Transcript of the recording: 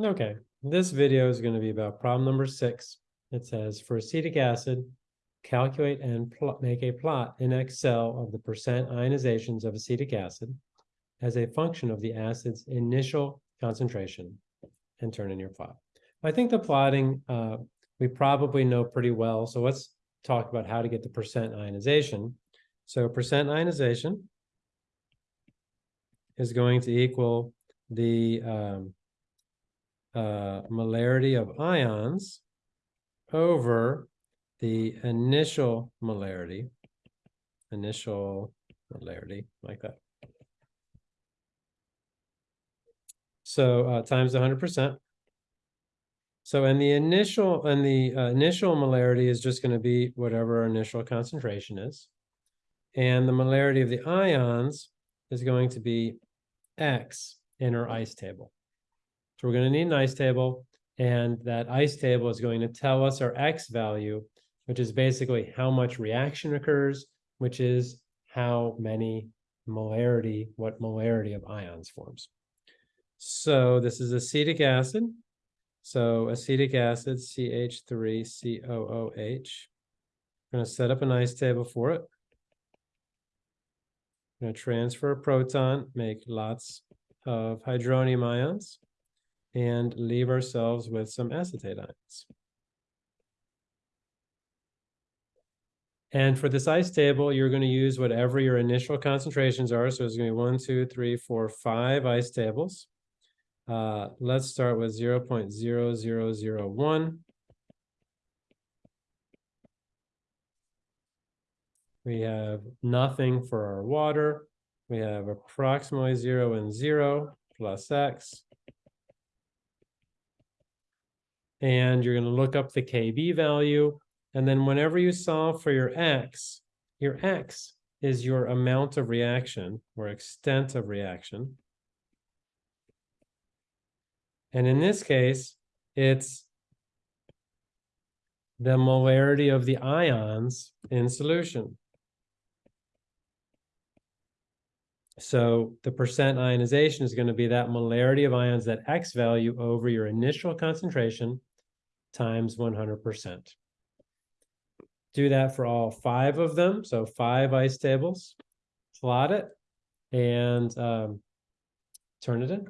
Okay, this video is going to be about problem number six. It says for acetic acid, calculate and make a plot in Excel of the percent ionizations of acetic acid as a function of the acid's initial concentration and turn in your plot. I think the plotting, uh, we probably know pretty well. So let's talk about how to get the percent ionization. So percent ionization is going to equal the um, uh, molarity of ions over the initial molarity, initial molarity, like that. So uh, times 100%. So and the initial and the uh, initial molarity is just going to be whatever our initial concentration is. And the molarity of the ions is going to be X in our ice table. So we're going to need an ice table, and that ice table is going to tell us our X value, which is basically how much reaction occurs, which is how many molarity, what molarity of ions forms. So this is acetic acid. So acetic acid, CH3COOH. I'm going to set up an ice table for it. I'm going to transfer a proton, make lots of hydronium ions and leave ourselves with some acetate ions. And for this ice table, you're going to use whatever your initial concentrations are. So it's going to be one, two, three, four, five ice tables. Uh, let's start with 0 0.0001. We have nothing for our water. We have approximately 0 and 0 plus x. and you're going to look up the KB value. And then whenever you solve for your X, your X is your amount of reaction or extent of reaction. And in this case, it's the molarity of the ions in solution. So the percent ionization is going to be that molarity of ions, that X value over your initial concentration times 100%. Do that for all five of them. So five ice tables, plot it, and um, turn it in.